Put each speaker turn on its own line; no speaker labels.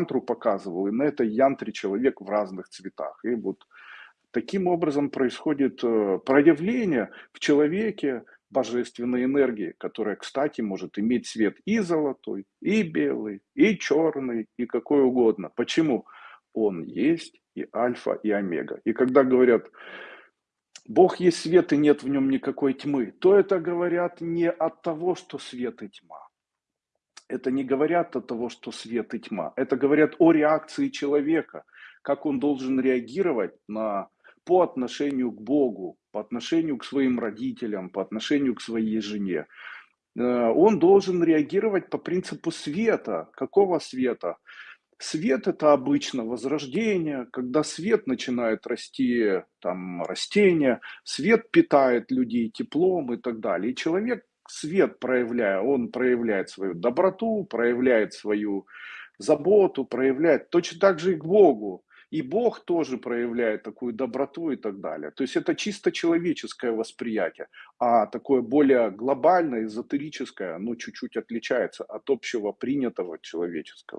янтру показывал, и на этой янтре человек в разных цветах. И вот таким образом происходит э, проявление в человеке божественной энергии, которая, кстати, может иметь цвет и золотой, и белый, и черный, и какой угодно. Почему? Он есть и альфа, и омега. И когда говорят, Бог есть свет и нет в нем никакой тьмы, то это говорят не от того, что свет и тьма. Это не говорят от того, что свет и тьма. Это говорят о реакции человека, как он должен реагировать на, по отношению к Богу, по отношению к своим родителям, по отношению к своей жене. Э, он должен реагировать по принципу света. Какого света? Свет это обычно возрождение, когда свет начинает расти, там растения, свет питает людей теплом и так далее. И человек свет проявляя, он проявляет свою доброту, проявляет свою заботу, проявляет точно так же и к Богу. И Бог тоже проявляет такую доброту и так далее. То есть это чисто человеческое восприятие, а такое более глобальное, эзотерическое, оно чуть-чуть отличается от общего принятого человеческого.